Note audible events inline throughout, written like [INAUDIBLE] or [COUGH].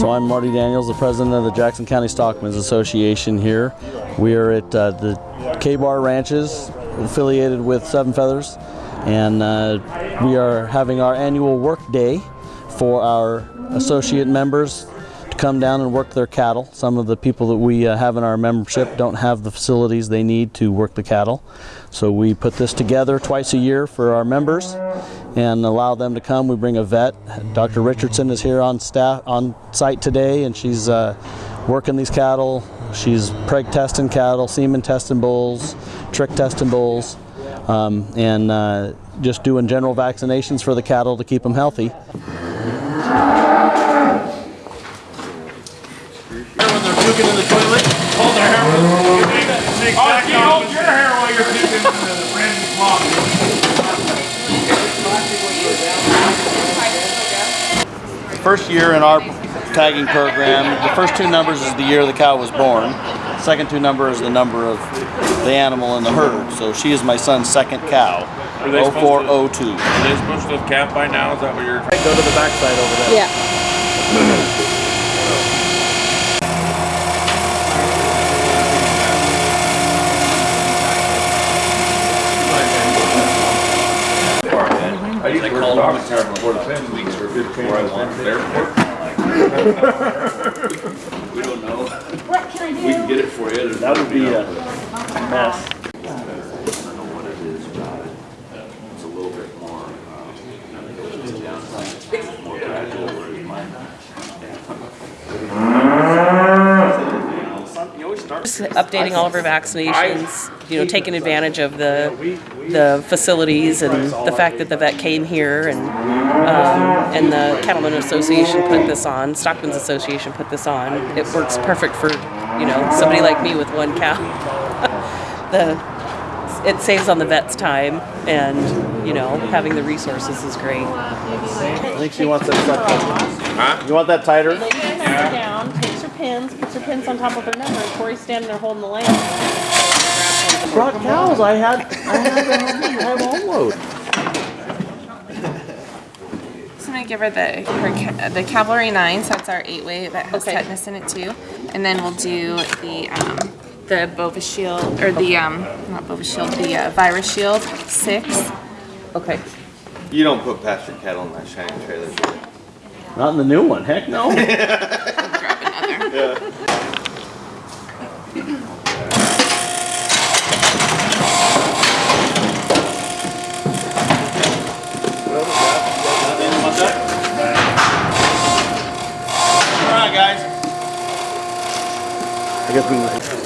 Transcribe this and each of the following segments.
So I'm Marty Daniels, the president of the Jackson County Stockmen's Association here. We are at uh, the K-Bar Ranches, affiliated with Seven Feathers, and uh, we are having our annual work day for our associate members come down and work their cattle. Some of the people that we uh, have in our membership don't have the facilities they need to work the cattle. So we put this together twice a year for our members and allow them to come. We bring a vet. Dr. Richardson is here on staff on site today, and she's uh, working these cattle. She's preg testing cattle, semen testing bulls, trich testing bulls, um, and uh, just doing general vaccinations for the cattle to keep them healthy. When they're puking in the toilet, hold their hair. Oh, you hold your hair while you're puking in the brand new cloth. First year in our tagging program, the first two numbers is the year the cow was born. Second two numbers is the number of the animal in the herd. So she is my son's second cow, Are they supposed to- 0402. Are they supposed to have calved by now? Is that what you're? Go to the backside over there. Yeah. [CLEARS THROAT] I used to call them for the ten weeks for fifteen. Where I went the airport. [LAUGHS] We don't know. What can I do? We can get it for you. That would be a mess. It's a little bit more, uh, more gradual, whereas mine. Just updating all of our vaccinations, you know, taking advantage of the, the facilities and the fact that the vet came here and, um, and the Cattlemen Association put this on, Stockman's Association put this on. It works perfect for, you know, somebody like me with one cow. [LAUGHS] The, it saves on the vet's time and, you know, having the resources is great. I think she wants that. Huh? You want that tighter? Lay your hands down, her pins, puts her pins on top of her number. Corey's standing there holding the lamp. Brought cows. I had. I had. I have home load. So I'm gonna give her the her, the Cavalry Nine, so that's our eight way that has Okay. tetanus in it too, and then we'll do the um, the Bovi-Shield or the um not Bovi-Shield, the uh, Vira Shield six. Okay. You don't put pasture cattle in that shiny trailer. Not in the new one. Heck no. [LAUGHS] Grab another. All right, guys. I guess we.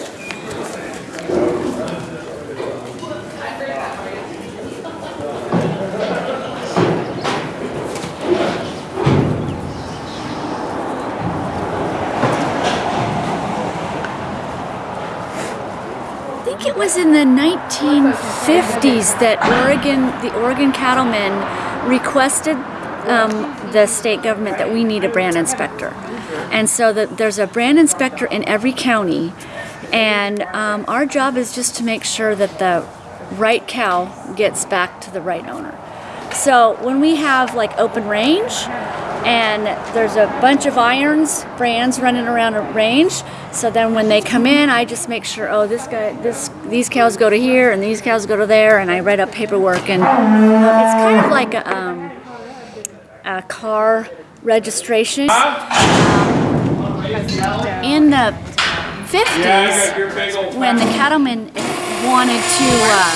Think it was in the 1950s that Oregon, the Oregon cattlemen requested um, the state government that we need a brand inspector. And so that there's a brand inspector in every county, and um, our job is just to make sure that the right cow gets back to the right owner. So when we have like open range and there's a bunch of irons brands running around a range, so then when they come in, I just make sure, oh, this guy, this, these cows go to here and these cows go to there, and I write up paperwork, and it's kind of like a, um, a car registration. In the 50s, when the cattlemen wanted to uh,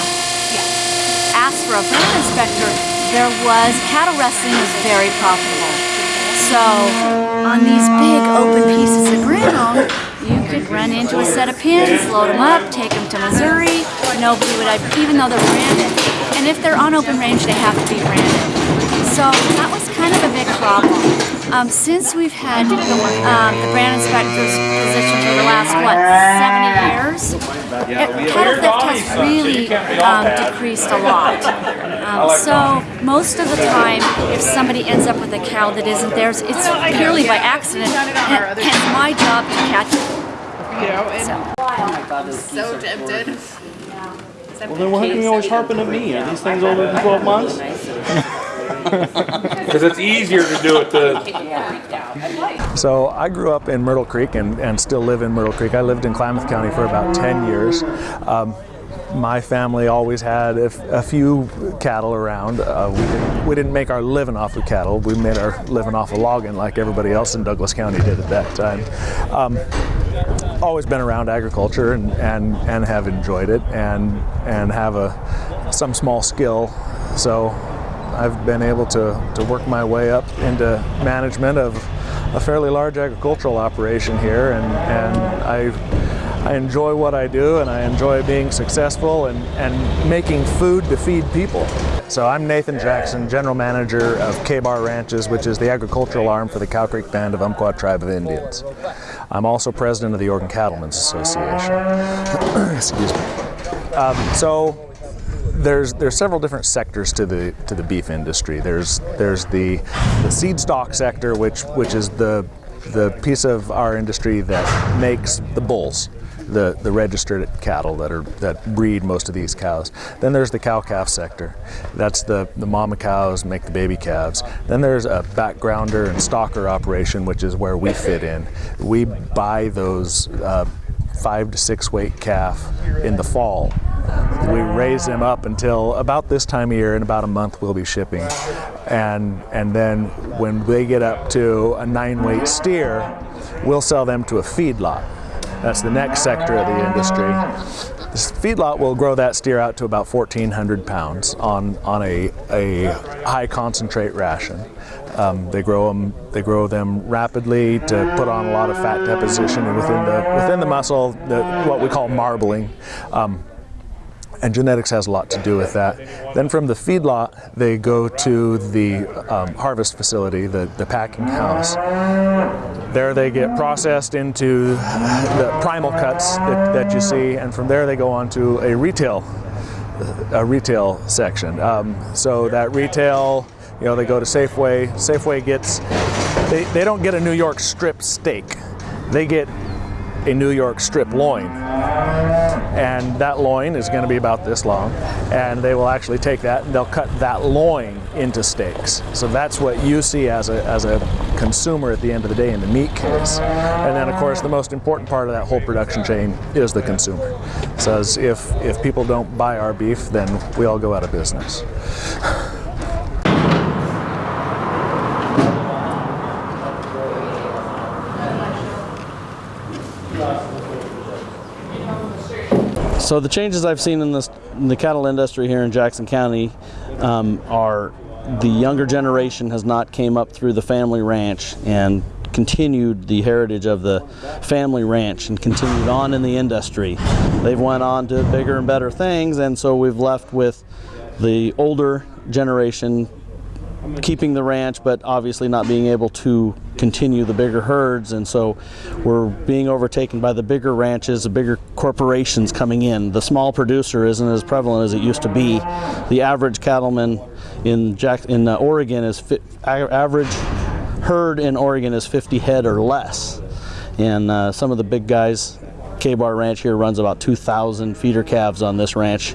ask for a brand inspector, there was cattle wrestling was very profitable. So on these big open pieces of ground, run into a set of pins, load them up, take them to Missouri. Nobody would, even though they're branded. And if they're on open range, they have to be branded. So that was kind of a big problem. Um, since we've had um, the brand inspector's position for the last, what, 70 years, it, cattle theft has really um, decreased a lot. Um, so most of the time, if somebody ends up with a cow that isn't theirs, it's purely by accident. And Hence my job to catch it. You know, and So tempted. Well, then why are you always harping at me? Are these things older than 12 months? [LAUGHS] Because it's easier to do it the [LAUGHS] So I grew up in Myrtle Creek and, and still live in Myrtle Creek. I lived in Klamath County for about 10 years. Um, my family always had a few cattle around. Uh, we, didn't, we didn't make our living off of cattle. We made our living off of logging like everybody else in Douglas County did at that time. Um, always been around agriculture and, and, and have enjoyed it and, and have a, some small skill. So I've been able to, to work my way up into management of a fairly large agricultural operation here and, and I, I enjoy what I do and I enjoy being successful and, and making food to feed people. So I'm Nathan Jackson, General Manager of K-Bar Ranches, which is the agricultural arm for the Cow Creek Band of Umpqua Tribe of Indians. I'm also President of the Oregon Cattlemen's Association. [CLEARS THROAT] Excuse me. Um, so there's there's several different sectors to the to the beef industry. There's there's the the seed stock sector, which which is the the piece of our industry that makes the bulls, the the registered cattle that are that breed most of these cows. Then there's the cow calf sector. That's the the mama cows make the baby calves. Then there's a backgrounder and stocker operation, which is where we fit in. We buy those. Uh, five to six weight calf in the fall. We raise them up until about this time of year. In about a month, we'll be shipping, and and then when they get up to a nine weight steer, we'll sell them to a feedlot. That's the next sector of the industry. This feedlot will grow that steer out to about 1,400 pounds on on a a high concentrate ration. Um, they grow them. They grow them rapidly to put on a lot of fat deposition within the within the muscle. The, what we call marbling. Um, and genetics has a lot to do with that. Then from the feedlot, they go to the um, harvest facility, the, the packing house. There they get processed into the primal cuts that, that you see, and from there they go on to a retail, a retail section. Um, so that retail, you know, they go to Safeway. Safeway gets, they, they don't get a New York strip steak. They get a New York strip loin. And that loin is going to be about this long. And they will actually take that and they'll cut that loin into steaks. So that's what you see as a, as a consumer at the end of the day in the meat case. And then, of course, the most important part of that whole production chain is the consumer. Says if, if people don't buy our beef, then we all go out of business. [LAUGHS] So the changes I've seen in, this, in the cattle industry here in Jackson County um, are the younger generation has not came up through the family ranch and continued the heritage of the family ranch and continued on in the industry. They've went on to bigger and better things and so we've left with the older generation keeping the ranch but obviously not being able to continue the bigger herds. And so we're being overtaken by the bigger ranches the bigger corporations coming in. The small producer isn't as prevalent as it used to be. The average cattleman in Jack in uh, Oregon is average herd in Oregon is 50 head or less. And uh, some of the big guys K-Bar Ranch here runs about 2,000 feeder calves on this ranch.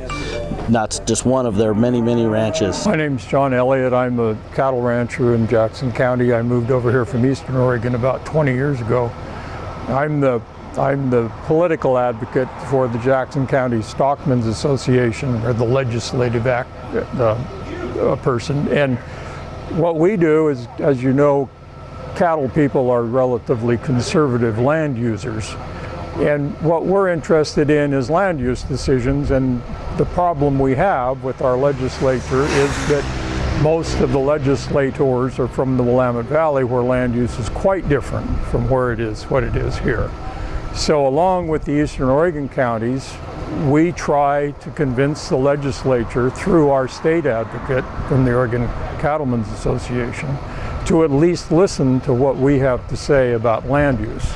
That's just one of their many, many ranches. My name's John Elliott. I'm a cattle rancher in Jackson County. I moved over here from Eastern Oregon about 20 years ago. I'm the I'm the political advocate for the Jackson County Stockmen's Association, or the legislative act uh, uh, person. And what we do is, as you know, cattle people are relatively conservative land users. And what we're interested in is land use decisions. And the problem we have with our legislature is that most of the legislators are from the Willamette Valley, where land use is quite different from where it is, what it is here. So, along with the Eastern Oregon counties, we try to convince the legislature through our state advocate from the Oregon Cattlemen's Association to at least listen to what we have to say about land use.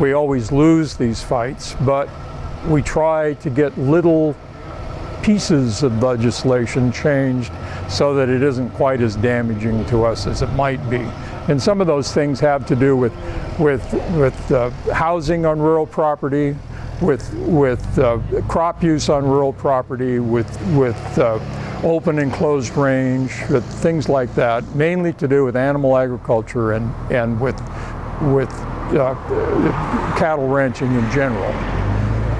We always lose these fights, but we try to get little pieces of legislation changed so that it isn't quite as damaging to us as it might be. And some of those things have to do with, with, with uh, housing on rural property, with, with uh, crop use on rural property, with, with uh, open and closed range, with things like that, mainly to do with animal agriculture and, and with, with cattle ranching in general.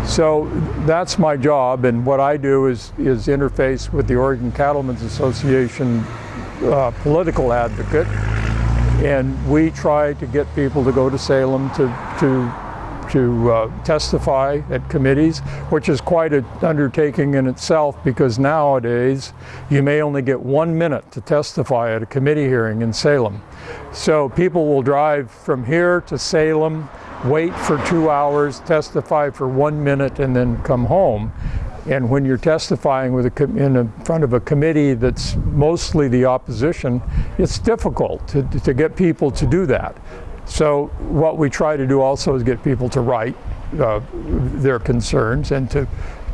So that's my job, and what I do is, is interface with the Oregon Cattlemen's Association uh, political advocate, and we try to get people to go to Salem to, to to uh, testify at committees, which is quite an undertaking in itself because nowadays you may only get one minute to testify at a committee hearing in Salem. So people will drive from here to Salem, wait for two hours, testify for one minute, and then come home. And when you're testifying with a, in a, front of a committee that's mostly the opposition, it's difficult to, to get people to do that. So what we try to do also is get people to write uh, their concerns and to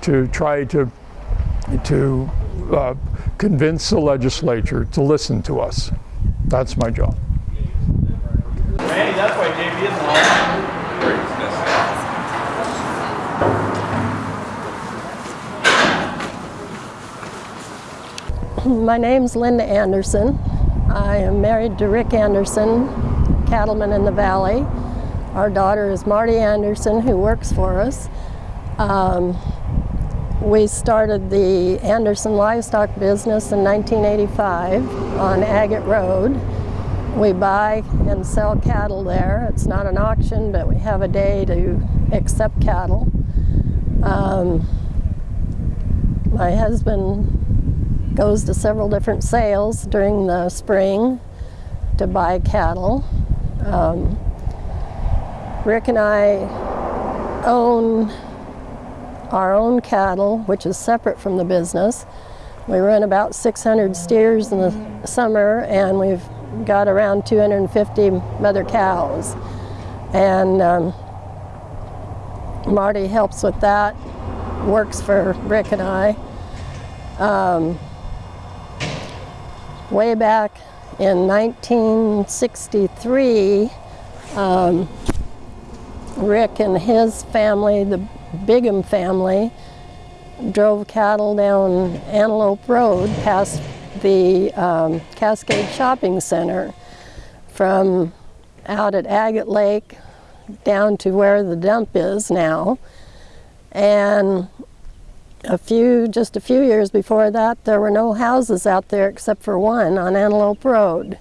to try to to uh, convince the legislature to listen to us. That's my job. Randy, that's why isn't all. My name's Linda Anderson. I am married to Rick Anderson, cattleman in the valley. Our daughter is Marty Anderson, who works for us. Um, we started the Anderson livestock business in 1985 on Agate Road. We buy and sell cattle there. It's not an auction, but we have a day to accept cattle. Um, my husband goes to several different sales during the spring to buy cattle. Um, Rick and I own our own cattle, which is separate from the business. We run about 600 steers in the summer and we've got around 250 mother cows. And um, Marty helps with that, works for Rick and I. Um, way back in 1963, um, Rick and his family, the Bigham family, drove cattle down Antelope Road past the um, Cascade Shopping Center from out at Agate Lake down to where the dump is now. And a few, just a few years before that, there were no houses out there except for one on Antelope Road.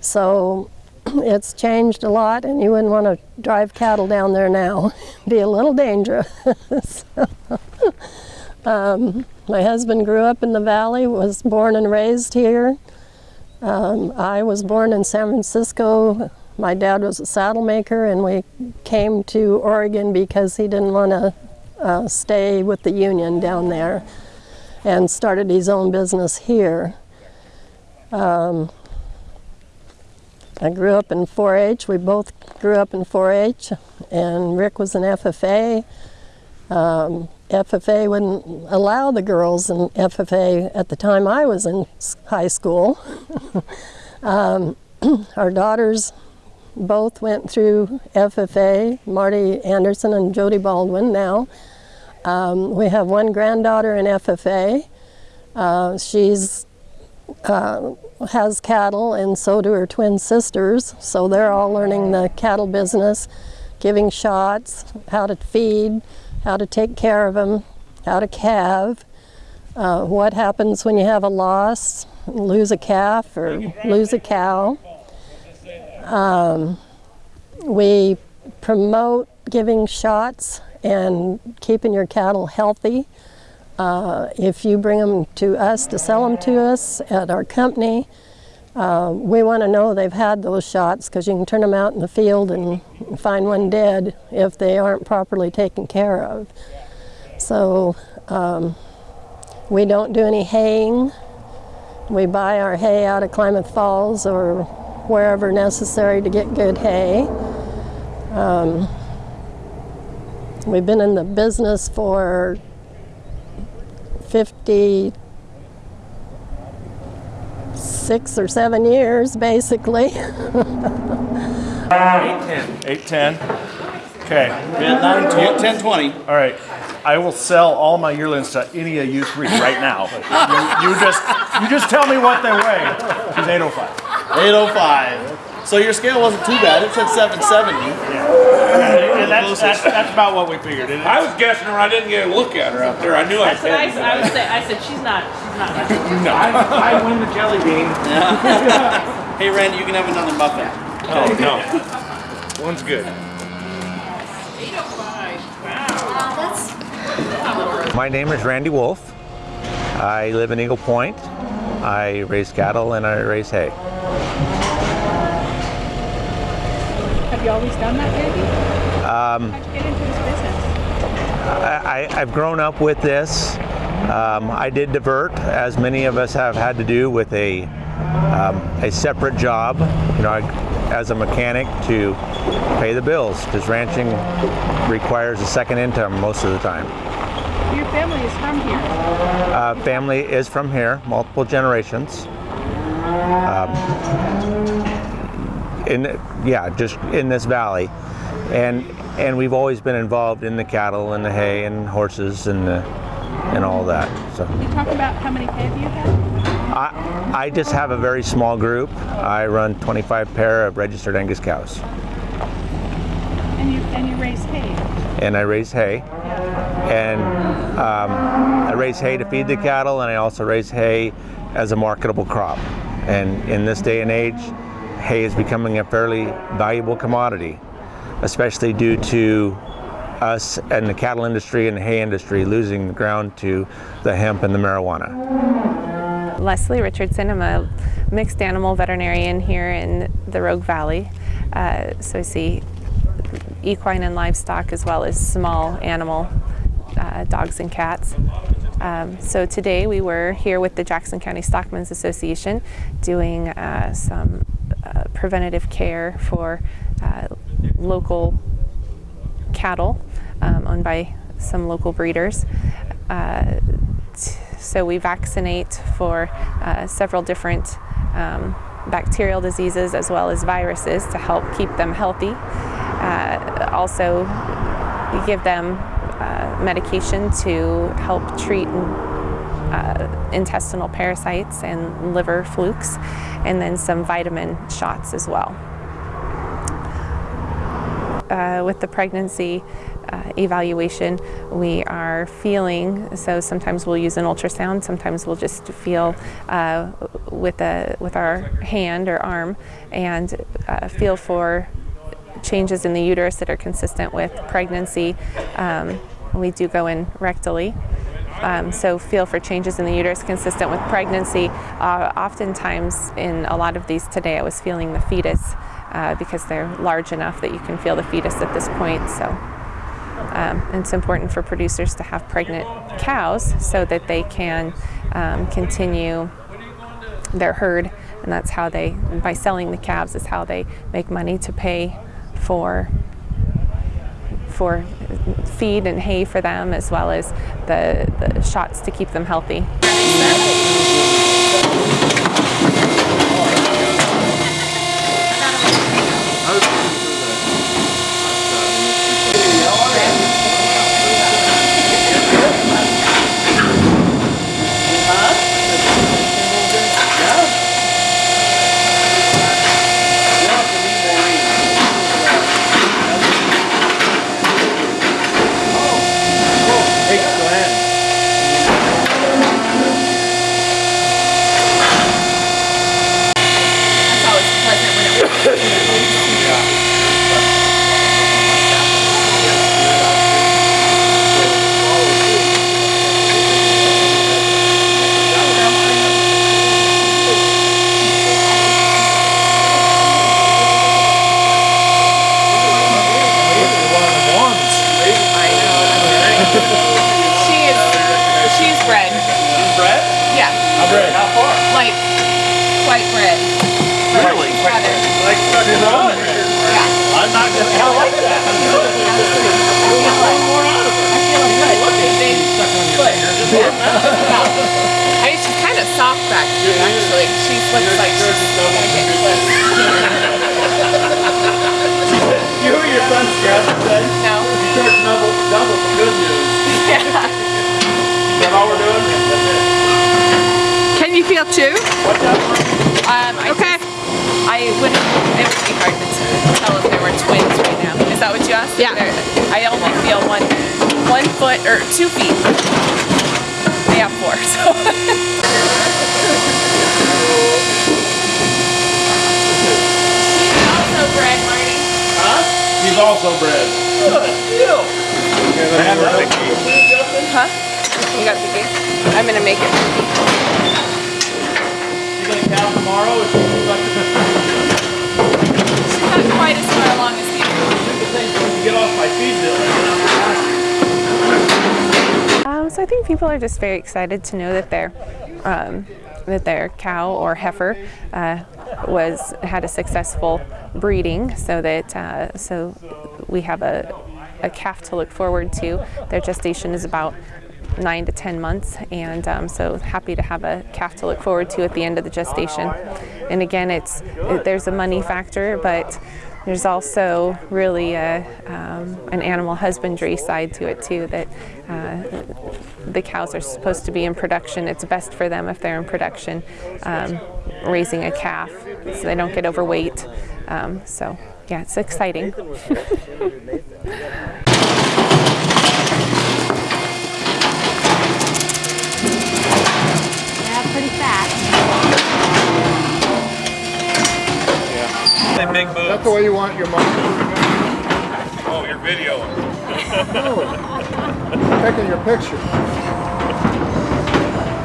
So [CLEARS THROAT] it's changed a lot and you wouldn't want to drive cattle down there now. [LAUGHS] Be a little dangerous. [LAUGHS] so, [LAUGHS] um, my husband grew up in the valley, was born and raised here. Um, I was born in San Francisco. My dad was a saddle maker and we came to Oregon because he didn't want to uh, stay with the union down there and started his own business here. Um, I grew up in 4-H. We both grew up in 4-H, and Rick was in FFA. Um, FFA wouldn't allow the girls in FFA at the time I was in high school. [LAUGHS] um, [CLEARS THROAT] our daughters both went through FFA, Marty Anderson and Jody Baldwin now. Um, we have one granddaughter in FFA. Uh, she's uh, has cattle and so do her twin sisters. So they're all learning the cattle business, giving shots, how to feed, how to take care of them, how to calve, uh, what happens when you have a loss, lose a calf or lose a cow. Um, we promote giving shots and keeping your cattle healthy. Uh, if you bring them to us to sell them to us at our company, uh, we want to know they've had those shots because you can turn them out in the field and find one dead if they aren't properly taken care of. So um, we don't do any haying. We buy our hay out of Klamath Falls or wherever necessary to get good hay. Um, we've been in the business for 50, six or seven years, basically. [LAUGHS] Eight ten. Eight ten. Okay. Nine, ten, ten, twenty. All right. I will sell all my yearlings to any of you three right now. You, you just you just tell me what they weigh. She's 805. 805. So your scale wasn't too bad. It said 770. And that's, that's, that's about what we figured. It- I was guessing her. I didn't get a look at her out there. I knew I That's what I, had. said- I was say, I said, she's not, she's not. [LAUGHS] No. I, I win the jelly bean. [LAUGHS] Hey, Randy, you can have another muffin. Oh no. One's good. Oh My name is Randy Wolf. I live in Eagle Point. I raise cattle and I raise hay. Have you always done that, Randy? Um, How'd you get into this business? I, I, I've grown up with this. Um, I did divert, as many of us have had to do with a, um, a separate job, you know, as a mechanic to pay the bills, because ranching requires a second income most of the time. Your family is from here. Uh, family is from here, multiple generations. Um, in yeah, just in this valley, and and we've always been involved in the cattle and the hay and horses and the, and all that. So You talk about how many pay you have? I I just have a very small group. I run 25 pair of registered Angus cows, And you, and you raise hay. and I raise hay. And um, I raise hay to feed the cattle, and I also raise hay as a marketable crop. And in this day and age, hay is becoming a fairly valuable commodity, especially due to us and the cattle industry and the hay industry losing ground to the hemp and the marijuana. Leslie Richardson. I'm a mixed animal veterinarian here in the Rogue Valley. Uh, so I see equine and livestock as well as small animal uh, dogs and cats. Um, so today we were here with the Jackson County Stockmen's Association doing uh, some uh, preventative care for uh, local cattle um, owned by some local breeders. Uh, so we vaccinate for uh, several different um, bacterial diseases as well as viruses to help keep them healthy. Uh, also, we give them medication to help treat uh, intestinal parasites and liver flukes, and then some vitamin shots as well. Uh, with the pregnancy uh, evaluation, we are feeling, so sometimes we'll use an ultrasound, sometimes we'll just feel uh, with, a, with our hand or arm and uh, feel for changes in the uterus that are consistent with pregnancy. Um, we do go in rectally. Um, so feel for changes in the uterus consistent with pregnancy. Uh, oftentimes in a lot of these today I was feeling the fetus uh, because they're large enough that you can feel the fetus at this point. So um, it's important for producers to have pregnant cows so that they can um, continue their herd and that's how they, by selling the calves is how they make money to pay for for feed and hay for them as well as the, the shots to keep them healthy. That's always pleasant when it She is, she's bred. Bred? Yeah, How bred? How far? like quite bred. Really? Rather, Like she's on it. yeah. I'm not gonna. I like that. I feel good. Big foot. I mean, she's kind of soft back here, actually. She's looks like she's gonna get close. [LAUGHS] You were your son's today? No. You charge double, double for good news. Yeah. Is that all we're doing? That's it. Can you feel two? Um, I Okay. just- I would. It would be hard to tell if there were twins right now. Is that what you asked? Yeah. I only feel one, one foot or two feet. They have four, so. also bred, Marty. Huh? He's also bred. Good deal. Huh? You got the gate? I'm gonna make it. You gonna count tomorrow? Or She's not quite as far along as you. to get off my feed bill? So I think people are just very excited to know that their um, that their cow or heifer uh, was had a successful breeding, so that uh, so we have a, a calf to look forward to. Their gestation is about nine to ten months, and um, so happy to have a calf to look forward to at the end of the gestation. And again, it's it, there's a money factor, but there's also really a, um, an animal husbandry side to it too. That uh, the cows are supposed to be in production. It's best for them if they're in production, um, raising a calf, so they don't get overweight. Um, so yeah, it's exciting. [LAUGHS] Say big boobs. That's the way you want your mom. Oh, you're videoing. [LAUGHS] Taking your picture.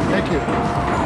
Thank you.